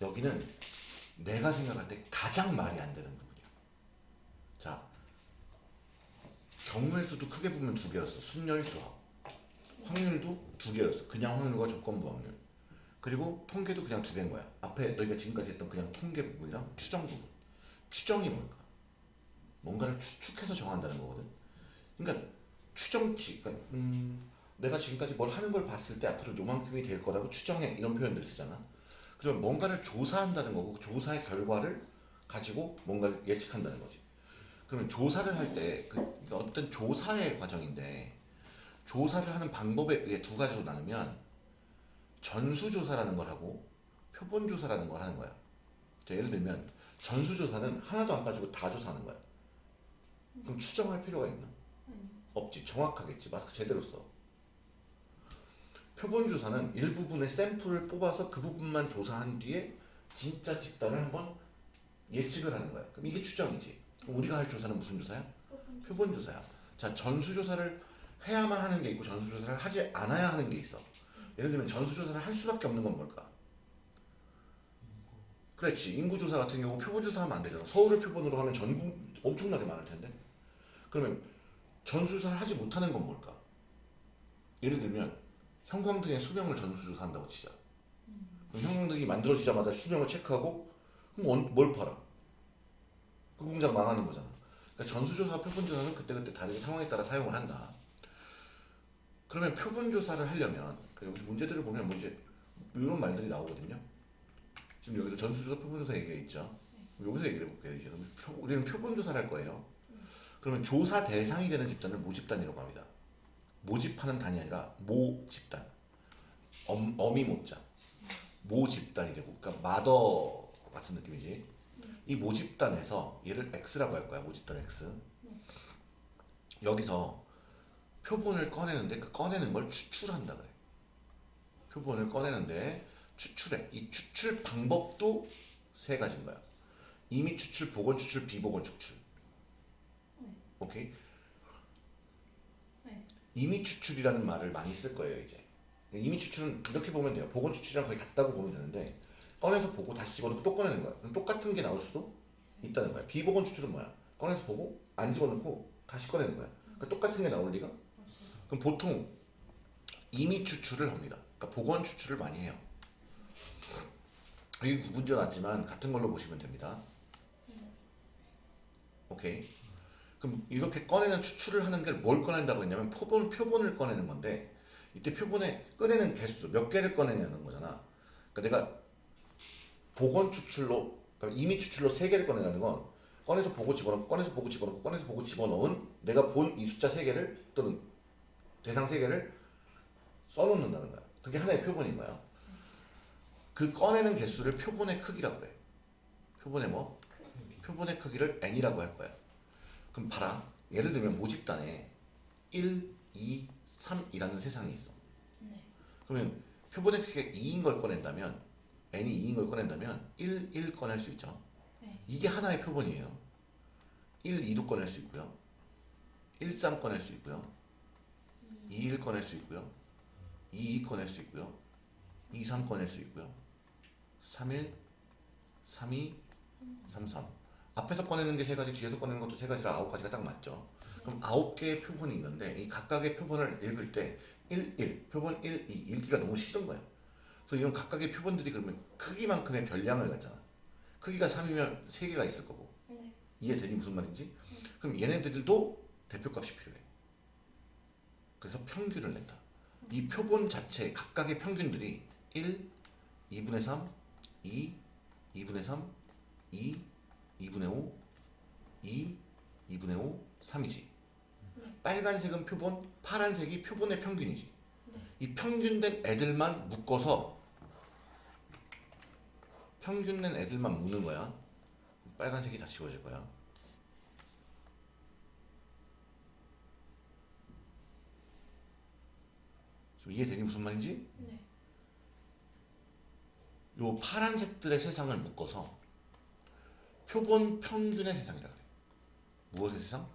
여기는 내가 생각할 때 가장 말이 안 되는 부분이야. 자, 경우의 수도 크게 보면 두 개였어. 순열 수학. 확률도 두 개였어. 그냥 확률과 조건부 확률. 그리고 통계도 그냥 두 개인 거야. 앞에 너희가 지금까지 했던 그냥 통계 부분이랑 추정 부분. 추정이 뭘까? 뭔가를 추측해서 정한다는 거거든. 그러니까 추정치. 그러니까 음, 내가 지금까지 뭘 하는 걸 봤을 때 앞으로 요만큼이 될 거라고 추정해 이런 표현들 쓰잖아. 그러면 뭔가를 조사한다는 거고 그 조사의 결과를 가지고 뭔가를 예측한다는 거지. 그러면 조사를 할 때 그 어떤 조사의 과정인데 조사를 하는 방법에 의해 두 가지로 나누면 전수조사라는 걸 하고 표본조사라는 걸 하는 거야. 자, 예를 들면 전수조사는 하나도 안 가지고 다 조사하는 거야. 그럼 추정할 필요가 있나? 없지. 정확하겠지. 마스크 제대로 써. 표본조사는 일부분의 샘플을 뽑아서 그 부분만 조사한 뒤에 진짜 집단을 한번 예측을 하는 거야. 그럼 이게 추정이지. 그럼 우리가 할 조사는 무슨 조사야? 표본조사야. 자, 전수조사를 해야만 하는 게 있고 전수조사를 하지 않아야 하는 게 있어. 예를 들면 전수조사를 할 수밖에 없는 건 뭘까? 그렇지. 인구조사 같은 경우 표본조사 하면 안 되잖아. 서울을 표본으로 하면 전국 엄청나게 많을 텐데. 그러면 전수조사를 하지 못하는 건 뭘까? 예를 들면 형광등의 수명을 전수조사 한다고 치자. 그럼 형광등이 만들어지자마자 수명을 체크하고 그럼 언- 뭘 팔아? 그 공장 망하는 거잖아. 그러니까 전수조사, 표본조사는 그때그때 다르게 상황에 따라 사용을 한다. 그러면 표본조사를 하려면 그 여기 문제들을 보면 뭐 이제 이런 말들이 나오거든요. 지금 여기서 전수조사, 표본조사 얘기가 있죠. 여기서 얘기를 해볼게요. 우리는 표본조사를 할 거예요. 그러면 조사 대상이 되는 집단을 모집단이라고 합니다. 모집하는 단이 아니라 모 집단. 엄, 어미 모자. 모 집단이 되고, 그러니까 마더 같은 느낌이지. 이 모집단에서 얘를 X라고 할 거야. 모집단 X. 여기서 표본을 꺼내는데 그 꺼내는 걸 추출한다 그래. 표본을 꺼내는데 추출해. 이 추출 방법도 세 가지인 거야. 이미 추출, 복원 추출, 비복원 추출. 오케이? 네. 이미 추출이라는 말을 많이 쓸 거예요 이제. 이미 추출은 그렇게 보면 돼요. 복원 추출이랑 거의 같다고 보면 되는데 꺼내서 보고 다시 집어넣고 또 꺼내는 거야. 그럼 똑같은 게 나올 수도 있다는 거야. 비복원 추출은 뭐야? 꺼내서 보고 안 집어넣고 다시 꺼내는 거야. 그러니까 똑같은 게 나올 리가? 그럼 보통 이미 추출을 합니다. 그러니까 복원 추출을 많이 해요. 이 문제 났지만 같은 걸로 보시면 됩니다. 오케이. 그럼 이렇게 꺼내는 추출을 하는 게 뭘 꺼낸다고 했냐면 표본 표본을 꺼내는 건데 이때 표본에 꺼내는 개수 몇 개를 꺼내냐는 거잖아. 그러니까 내가 복원 추출로 그러니까 이미 추출로 세 개를 꺼내는 건 꺼내서 보고 집어넣고 꺼내서 보고 집어넣고 꺼내서 보고 집어넣은 내가 본 이 숫자 세 개를 또는 대상 세 개를 써놓는다는 거야. 그게 하나의 표본인 거야. 그 꺼내는 개수를 표본의 크기라고 해. 표본의 뭐? 표본의 크기를 n이라고 할 거야. 그럼 봐라. 예를 들면 모집단에 1, 2, 3이라는 세상이 있어. 네. 그러면 표본의 크기가 2인 걸 꺼낸다면 n이 2인 걸 꺼낸다면 1, 1 꺼낼 수 있죠. 네. 이게 하나의 표본이에요. 1, 2도 꺼낼 수 있고요. 1, 3 꺼낼 수 있고요. 2, 1 꺼낼 수 있고요. 2, 2 꺼낼 수 있고요. 2, 3 꺼낼 수 있고요. 3, 1, 3, 2, 3, 3. 앞에서 꺼내는 게 세 가지, 뒤에서 꺼내는 것도 세 가지라 아홉 가지가 딱 맞죠. 그럼 아홉 개의 표본이 있는데 이 각각의 표본을 읽을 때 1, 1, 표본 1, 2 읽기가 너무 싫은 거야. 그래서 이런 각각의 표본들이 그러면 크기만큼의 별량을 갖잖아. 크기가 3이면 3개가 있을 거고. 네. 이해되니 무슨 말인지? 그럼 얘네들도 대표값이 필요해. 그래서 평균을 낸다. 이 표본 자체 각각의 평균들이 1, 2분의 3, 2, 2분의 3, 2, 2분의 5, 2, 2분의 5, 3이지. 빨간색은 표본, 파란색이 표본의 평균이지. 이 평균된 애들만 묶어서 평균된 애들만 묶는 거야. 빨간색이 다 지워질 거야. 이해되니 무슨 말인지? 네. 요 파란색들의 세상을 묶어서 표본 평균의 세상이라 그래. 무엇의 세상?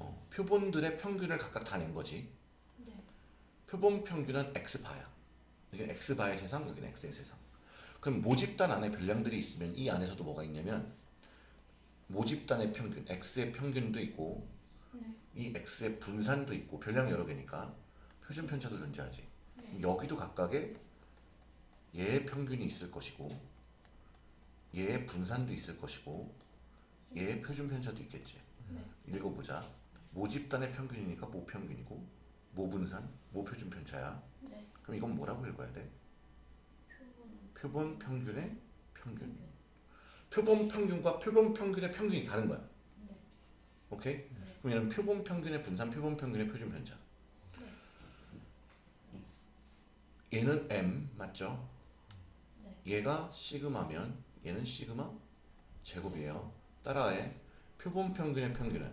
어, 표본들의 평균을 각각 다 낸 거지. 네. 표본 평균은 x바야. 여기는 x바의 세상, 여기는 x의 세상. 그럼 모집단 안에 별량들이 있으면 이 안에서도 뭐가 있냐면 모집단의 평균, x의 평균도 있고 네. 이 x의 분산도 있고 별량 여러 개니까 표준 편차도 존재하지. 네. 여기도 각각의 얘의 평균이 있을 것이고 얘의 분산도 있을 것이고 얘의 표준 편차도 있겠지. 네. 읽어보자. 모집단의 평균이니까 모평균이고 모분산, 모표준 편차야. 네. 그럼 이건 뭐라고 읽어야 돼? 표본 표본 평균의 평균. 평균. 표본 평균과 표본 평균의 평균이 다른 거야. 네. 오케이? 그럼 얘는 표본 평균의 분산, 표본 평균의 표준 편차. 얘는 m 맞죠? 네. 얘가 시그마면 얘는 시그마 제곱이에요. 따라해 표본 평균의 평균은.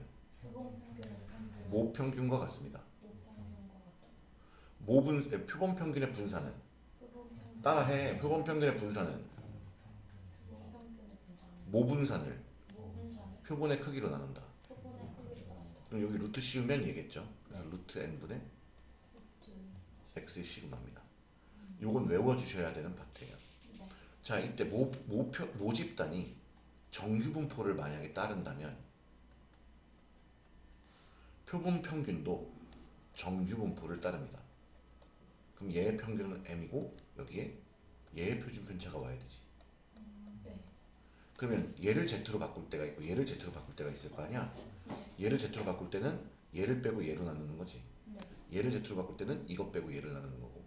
모평균과 같습니다. 모분 에, 표본 평균의 분산은. 따라해 표본 평균의 분산은 모분산을 표본의 크기로 나눈다. 그럼 여기 루트 씌우면 얘겠죠. 루트 n분의 x의 시그마입니다. 요건 외워주셔야 되는 파트예요. 네. 자 이때 모, 모표, 모집단이 정규분포를 만약에 따른다면 표본 평균도 정규분포를 따릅니다. 그럼 얘의 평균은 m이고 여기에 얘의 표준 편차가 와야 되지. 음, 네. 그러면 얘를 z로 바꿀 때가 있고 얘를 z로 바꿀 때가 있을 거 아니야. 네. 얘를 z로 바꿀 때는 얘를 빼고 얘로 나누는 거지. 네. 얘를 z로 바꿀 때는 이것 빼고 얘를 나누는 거고.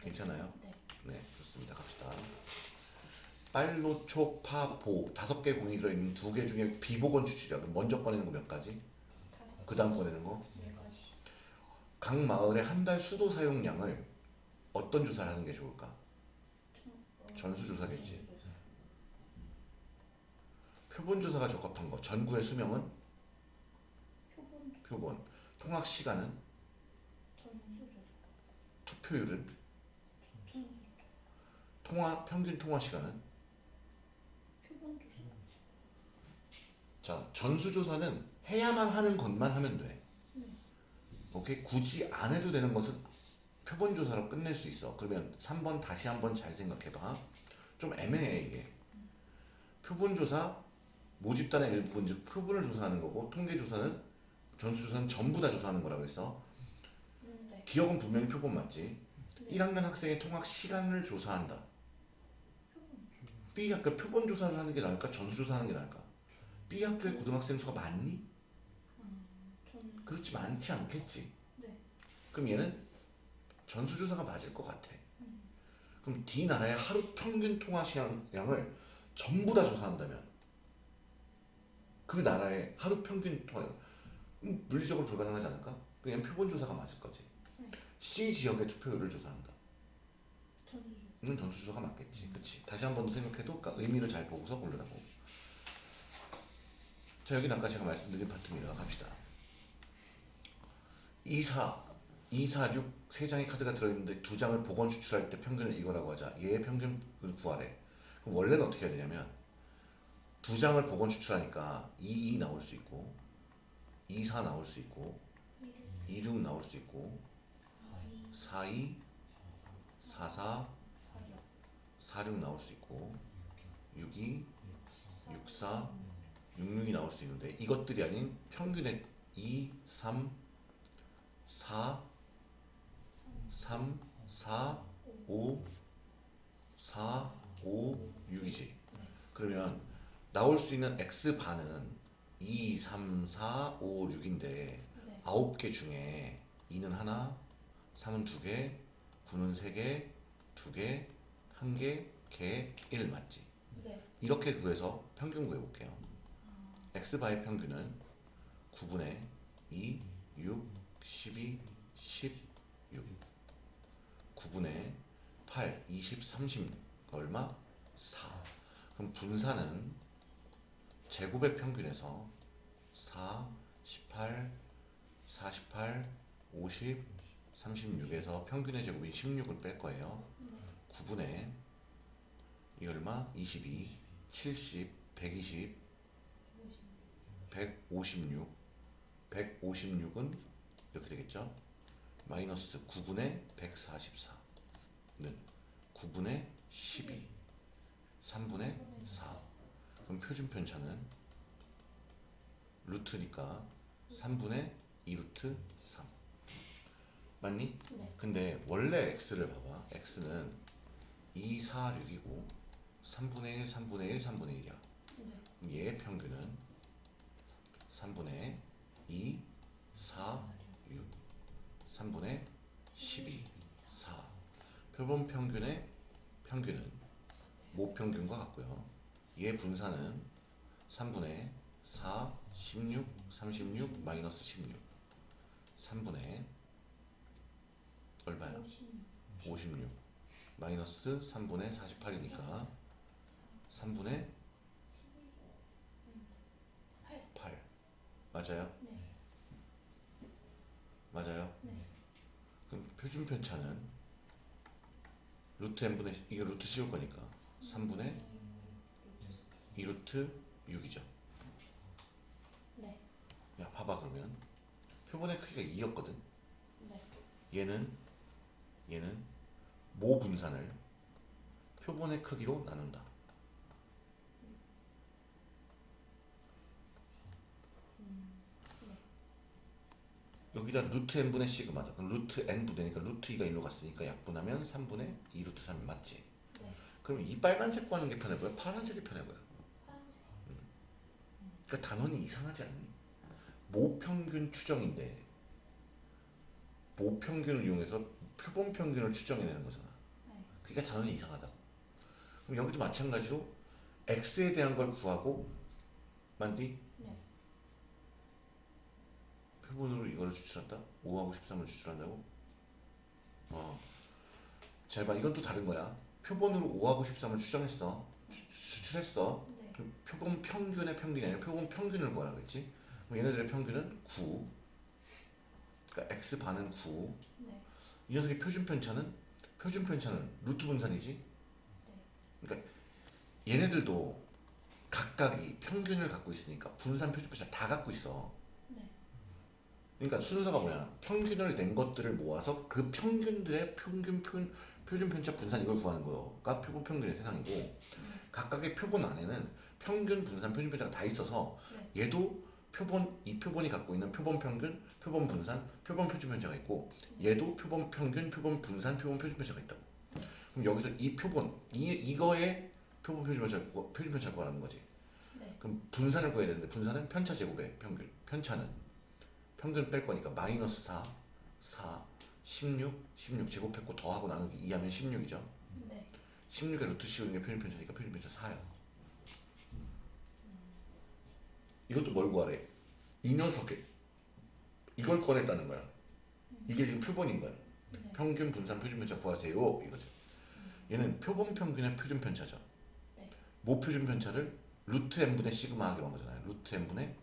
괜찮아요? 네. 네, 좋습니다. 갑시다. 빨로, 초, 파, 보 다섯 개 공이 들어있는 두 개 중에 비보건 추출이야. 먼저 꺼내는 거 몇 가지? 그 다음 꺼내는 거? 네. 각 마을의 한 달 수도 사용량을 어떤 조사를 하는 게 좋을까? 총- 어, 전수 조사겠지. 전수 조사. 표본 조사가 적합한 거. 전구의 수명은 표본 표본. 통학 시간은 전수 조사. 투표율은 통화 평균 통화 시간은 표본 조사. 자 전수 조사는 해야만 하는 것만 하면 돼. 음. 오케이 굳이 안 해도 되는 것은 표본 조사로 끝낼 수 있어. 그러면 3번 다시 한번 잘 생각해봐. 좀 애매해 이게. 표본 조사 모집단의 일부분 즉 표본을 조사하는 거고 통계 조사는 전수 조사는 전부 다 조사하는 거라고 했어. 음, 네. 기억은 분명히 표본 맞지. 네. 1학년 학생의 통학 시간을 조사한다. B 학교 표본 조사를 하는 게 나을까? 전수 조사하는 게 나을까? B 학교의 고등학생 수가 많니? 전 그렇지 많지 않겠지. 네. 그럼 얘는 전수조사가 맞을 것 같아. 그럼 D 나라의 하루 평균 통화 시간량을 전부 다 조사한다면 그 나라의 하루 평균 통화 음, 물리적으로 불가능하지 않을까? 그냥 표본 조사가 맞을 거지. 음. C 지역의 투표율을 조사한다. 전수 조사. 는 전수조사가 맞겠지. 그치? 다시 한 번 더 생각해도 그러니까 의미를 잘 보고서 고르라고. 자, 여기는 아까 제가 말씀드린 파트입니다. 갑시다. 2, 4, 2, 4, 6, 세 장의 카드가 들어있는데 두 장을 복원 추출할 때 평균을 이거라고 하자. 얘의 평균을 구하래. 그럼 원래는 어떻게 해야 되냐면 두 장을 복원 추출하니까 2, 2 나올 수 있고 2, 4 나올 수 있고 2, 6 나올 수 있고 4, 2, 4, 4, 46 나올 수 있고 62, 64, 66이 나올 수 있는데 이것들이 아닌 평균의 2, 3, 4, 3, 4, 5, 4, 5, 6이지. 그러면 나올 수 있는 x 반은 2, 3, 4, 5, 6인데 네. 9개 중에 2는 하나, 3은 2개, 9는 3개, 2개, 1개, 개, 1 맞지? 네. 이렇게 구해서 평균 구해볼게요. X바의 평균은 9분의 2, 6, 12, 16 9분의 8, 20, 30 얼마? 4 그럼 분산은 제곱의 평균에서 4, 18, 48, 50, 36에서 평균의 제곱인 16을 뺄 거예요. 9분의 이 얼마? 22, 70, 120, 156, 156은 이렇게 되겠죠? 마이너스 9분의 144는 9분의 12 3분의 4 그럼 표준 편차는 루트니까 3분의 2루트 3 맞니? 네. 근데 원래 x를 봐봐 x는 2, 4, 6이고 3분의 1, 3분의 1, 3분의 1이야 네. 얘의 평균은 3분의 2, 4, 6 3분의 12, 4 표본 평균의 평균은 모평균과 같고요. 얘 분산은 3분의 4, 16, 36, 마이너스 16 3분의 얼마야? 56. 56 마이너스 3분의 48이니까 3분의 8. 8 맞아요? 네. 맞아요? 네. 그럼 표준 편차는 루트 n분의 이게 루트 씌울 거니까 3분의 2루트 6이죠 네. 야 봐봐 그러면 표본의 크기가 2였거든 네. 얘는 얘는 모 분산을 표본의 크기로 나눈다 여기다 루트 n분의 시그마다 그럼 루트 n 부대니까 루트 2가 일로 갔으니까 약분하면 3분의 2 루트 3이 맞지 네. 그럼 이 빨간색 구하는 게 편해 보여? 파란색이 편해 보여? 파란색. 그러니까 단원이 이상하지 않니? 모평균 추정인데 모평균을 이용해서 표본 평균을 추정해내는 거잖아. 네. 그러니까 단원이 이상하다고. 그럼 여기도 마찬가지로 x에 대한 걸 구하고 만디 네. 표본으로 이걸 추출한다? 5하고 13을 추출한다고? 어. 잘 봐. 이건 또 다른 거야. 표본으로 5하고 13을 추정했어. 추, 추출했어. 네. 그럼 표본 평균의 평균이 아니라 표본 평균을 구하라 그랬지? 그럼 얘네들의 평균은 9. 그러니까 x 반은 9. 네. 이 녀석의 표준 편차는 표준 편차는 루트 분산이지. 그러니까 얘네들도 각각이 평균을 갖고 있으니까 분산 표준 편차 다 갖고 있어. 네. 그러니까 순서가 뭐야? 평균을 낸 것들을 모아서 그 평균들의 평균 표, 표준 편차 분산 이걸 구하는 거가 표본 평균의 세상이고 각각의 표본 안에는 평균 분산 표준 편차가 다 있어서 네. 얘도 표본 이 표본이 갖고 있는 표본 평균, 표본 분산, 표본 표준 편차가 있고 얘도 표본 평균, 표본 분산, 표본 표준 편차가 있다고. 그럼 여기서 이 표본 이 이거의 표본 표준 편차 구- 표준 편차 구하라는 거지. 네. 그럼 분산을 구해야 되는데 분산은 편차 제곱의 평균. 편차는 평균 뺄 거니까 마이너스 4, 4, 16, 16 제곱했고 더하고 나누기 2하면 16이죠. 네. 16에 루트 씌우는 게 표준 편차니까 표준 편차 4야. 이것도 뭘 구하래? 이 녀석의 이걸 꺼냈다는 거야. 이게 지금 표본인 거야. 네. 평균 분산 표준 편차 구하세요 이거죠. 얘는 표본 평균의 표준 편차죠. 네. 모 표준 편차를 루트 n분의 시그마 하기로 한 거잖아요. 루트 n분의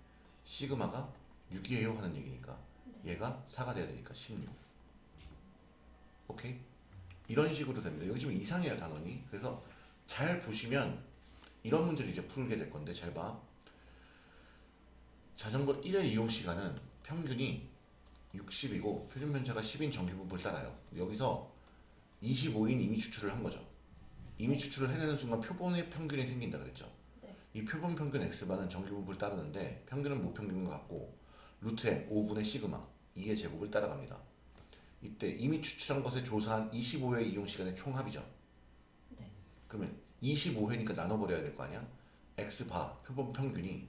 시그마가 6이에요 하는 얘기니까 얘가 4가 돼야 되니까 16. 오케이? 이런 식으로 됩니다. 여기 지금 이상해요 단원이. 그래서 잘 보시면 이런 문제를 이제 풀게 될 건데 잘 봐. 자전거 1회 이용 시간은 평균이 60이고 표준 편차가 10인 정규분포를 따라요. 여기서 25인 이미 추출을 한 거죠. 이미 추출을 해내는 순간 표본의 평균이 생긴다 그랬죠. 네. 이 표본 평균 x반은 정규분포를 따르는데 평균은 모평균과 같고 루트 n 5분의 시그마 2의 제곱을 따라갑니다. 이때 이미 추출한 것에 조사한 25회 이용 시간의 총합이죠. 네. 그러면 25회니까 나눠버려야 될 거 아니야? x 바 표본 평균이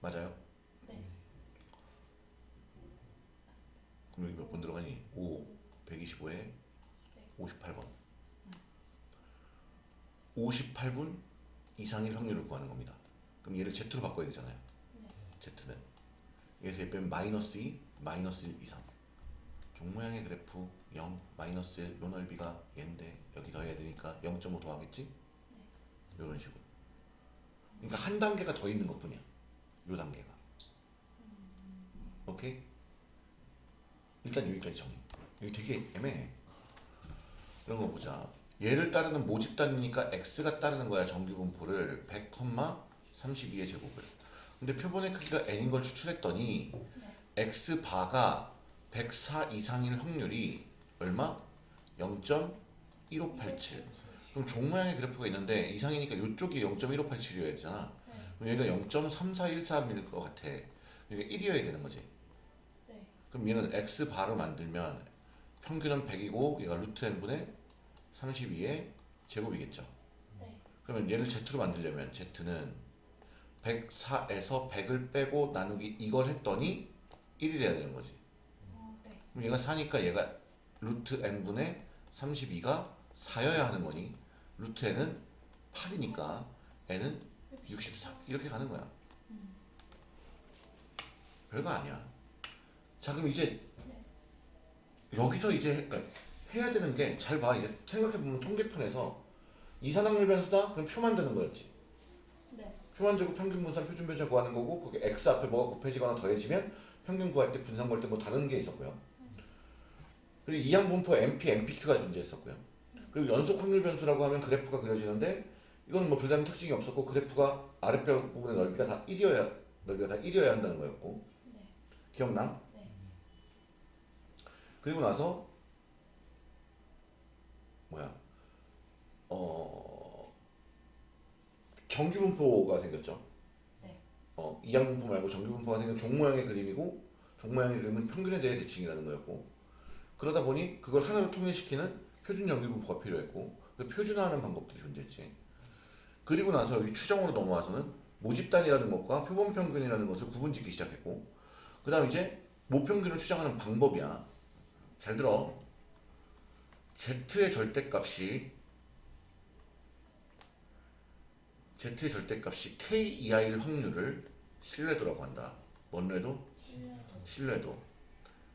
맞아요? 네. 그럼 여기 몇 번 들어가니? 5, 125에 58번. 58분 이상일 확률을 구하는 겁니다. 그럼 얘를 Z로 바꿔야 되잖아요. 네. Z는 여기서 얘 빼면 마이너스 2, 마이너스 1 이상. 종 모양의 그래프 0, 마이너스 1, 요 넓이가 얘인데 여기 더해야 되니까 0.5 더하겠지? 이런 식으로. 그러니까 한 단계가 더 있는 것 뿐이야. 요 단계가. 오케이? 일단 여기까지 정리. 여기 되게 애매해. 이런 거 보자. 얘를 따르는 모집 단위니까 x가 따르는 거야 정규분포를 100, 32의 제곱을. 근데 표본의 크기가 n인 걸 추출했더니 x 바가 104 이상일 확률이 얼마? 0.5 1587 그럼 종 모양의 그래프가 있는데 이상이니까 이쪽이 0.1587이어야 되잖아 네. 그럼 얘가 0.3413일 것 같아 이게 1이어야 되는 거지 네. 그럼 얘는 x 바로 만들면 평균은 100이고 얘가 루트 n분의 32의 제곱이겠죠 네. 그러면 얘를 z로 만들려면 z는 104에서 100을 빼고 나누기 이걸 했더니 1이 돼야 되는 거지. 어, 네. 그럼 얘가 4니까 얘가 루트 n분의 32가 4여야 하는 거니. 루트 n은 8이니까 n은 64 이렇게 가는 거야. 별거 아니야. 자 그럼 이제 여기서 이제 그러니까 해야 되는 게 잘 봐. 이제 생각해보면 통계편에서 이산항률 변수다? 그럼 표 만드는 거였지 네. 표 만들고 평균 분산 표준 변차 구하는 거고 거기 x 앞에 뭐가 곱해지거나 더해지면 평균 구할 때 분산 구할 때 뭐 다른 게 있었고요 그리고 이항 분포 MP, MPQ가 존재했었고요 그리고 연속 확률 변수라고 하면 그래프가 그려지는데 이거는 뭐 별다른 특징이 없었고 그래프가 아랫변 부분의 넓이가 다 1이어야 넓이가 다 1이어야 한다는 거였고 네. 기억나? 네. 그리고 나서 뭐야 어 정규 분포가 생겼죠. 네. 어 이항 분포 말고 정규 분포가 생긴 종 모양의 그림이고 종 모양의 그림은 평균에 대해 대칭이라는 거였고 그러다 보니 그걸 하나로 통일시키는 표준 정규 분포가 필요했고 그 표준화하는 방법들이 존재했지. 그리고 나서 여기 추정으로 넘어와서는 모집단이라는 것과 표본 평균이라는 것을 구분짓기 시작했고 그 다음 이제 모평균을 추정하는 방법이야. 잘 들어. Z의 절대값이 Z의 절대값이 KEI를 확률을 신뢰도라고 한다. 뭔래도? 신뢰도.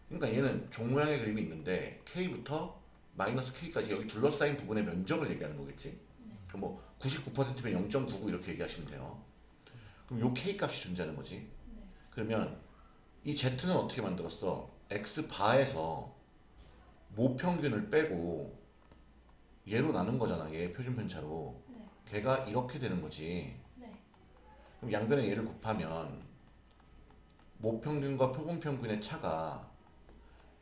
그러니까 얘는 종 모양의 그림이 있는데 K부터 마이너스 K까지 여기 둘러싸인 부분의 면적을 얘기하는 거겠지. 그럼 뭐 99%면 0.99 이렇게 얘기하시면 돼요. 그럼 요 K 값이 존재하는 거지. 네. 그러면 이 Z는 어떻게 만들었어? X 바에서 모평균을 빼고 얘로 나눈 거잖아. 얘 표준 편차로. 네. 걔가 이렇게 되는 거지. 네. 그럼 양변에 얘를 곱하면 모평균과 표본평균의 차가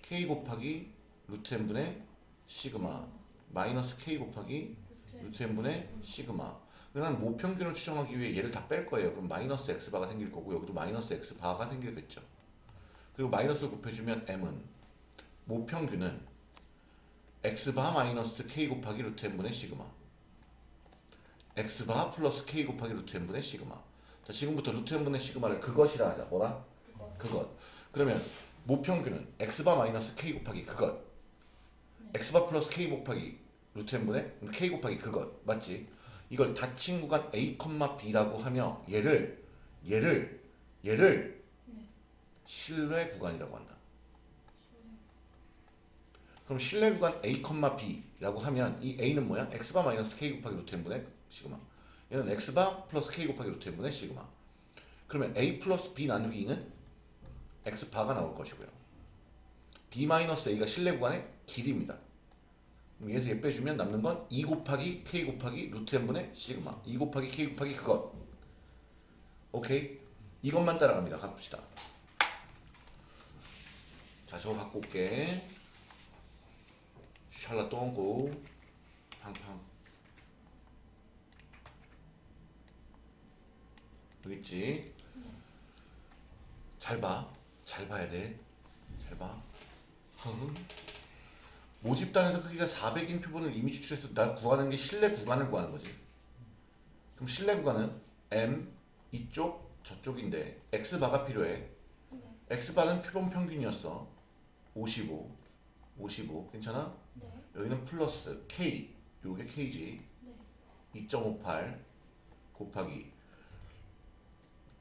K 곱하기 루트 n분의 시그마 마이너스 K 곱하기 루트. n분의 시그마 그러면 모평균을 추정하기 위해 얘를 다 뺄 거예요 그럼 마이너스 x바가 생길 거고 여기도 마이너스 x바가 생기겠죠 그리고 마이너스를 곱해주면 m은 모평균은 x바 마이너스 k 곱하기 루트 n분의 시그마 x바 플러스 k 곱하기 루트 n분의 시그마 자 지금부터 루트 n분의 시그마를 그것이라 하자 뭐라? 그것 그러면 모평균은 x바 마이너스 k 곱하기 그것 x바 플러스 k 곱하기 루트 n분의 k 곱하기 그것 맞지? 이걸 닫힌 구간 a, b라고 하며 얘를 얘를 얘를 네. 신뢰 구간이라고 한다. 그럼 신뢰 구간 a, b라고 하면 이 a는 뭐야? x바 마이너스 k 곱하기 루트 n분의 시그마. 얘는 x바 플러스 k 곱하기 루트 n분의 시그마. 그러면 a 플러스 b 나누기 2는 x바가 나올 것이고요. B 마이너스 a가 실내 구간의 길이입니다. 그럼 여기서 얘 빼주면 남는 건 2 곱하기 k 곱하기 루트 n분의 시그마. 2 곱하기 k 곱하기 그것. 오케이? 이것만 따라갑니다. 가봅시다. 자 저거 갖고 올게. 샬라 똥고 팡팡 여기 있지 잘 봐 잘 봐야 돼 잘 봐. 모집단에서 크기가 400인 표본을 이미 추출해서 나 구하는 게 실내 구간을 구하는 거지. 그럼 실내 구간은 M 이쪽 저쪽인데 X 바가 필요해. 네. X 바는 표본 평균이었어. 55, 55 괜찮아? 네. 여기는 플러스 K 요게 K지. 네. 2.58 곱하기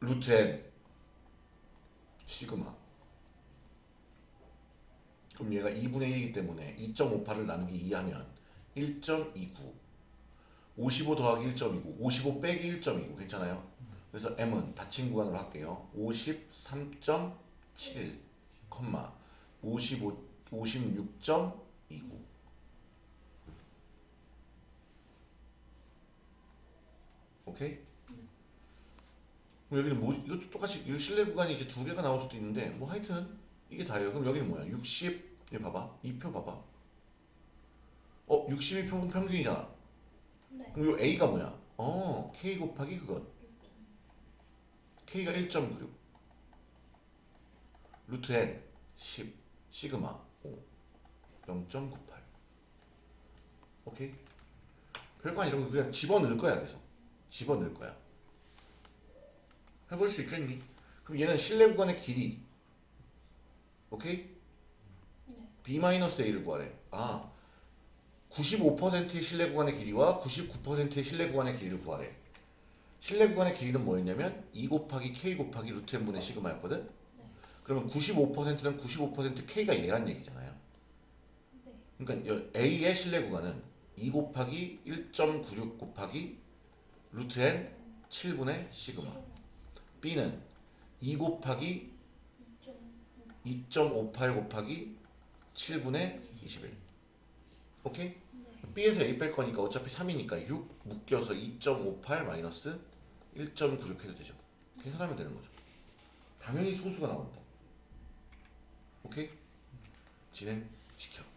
n 시그마. 그럼 얘가 2분의 1이기 때문에 2.58을 나누기 2 하면 1.29 55 더하기 1.29 55 빼기 1.29 괜찮아요? 그래서 m은 닫힌 구간으로 할게요. 53.71 컴마. 55 56.29 오케이? 그럼 여기는 뭐 이것도 똑같이 이 실내 구간이 이제 두 개가 나올 수도 있는데 뭐 하여튼 이게 다예요. 그럼 여기는 뭐야? 60 여기 봐봐. 이표 봐봐. 어 62 표본 평균이잖아. 네. 그럼 요 A가 뭐야? 어 K 곱하기 그것. K가 1.96. 루트 N 10 시그마 5 0.98. 오케이? 별거 아니라 그냥 집어넣을 거야 계속. 집어넣을 거야. 해볼 수 있겠니? 그럼 얘는 실내 구간의 길이 오케이? 네. B-A를 구하래. 아, 95%의 실내 구간의 길이와 99%의 실내 구간의 길이를 구하래. 실내 구간의 길이는 뭐였냐면 2 곱하기 K 곱하기 루트 n분의 시그마였거든? 네. 그러면 95%는 95% K가 얘란 얘기잖아요. 네. 그러니까 여- A의 실내 구간은 2 곱하기 1.96 곱하기 루트 n 7분의 시그마. B는 2 곱하기 2.58 곱하기 7분의 21. 오케이? 네. B에서 A 뺄 거니까 어차피 3이니까 6 묶여서 2.58 마이너스 1.96 해도 되죠. 계산하면 되는 거죠. 당연히 소수가 나온다. 오케이? 진행시켜.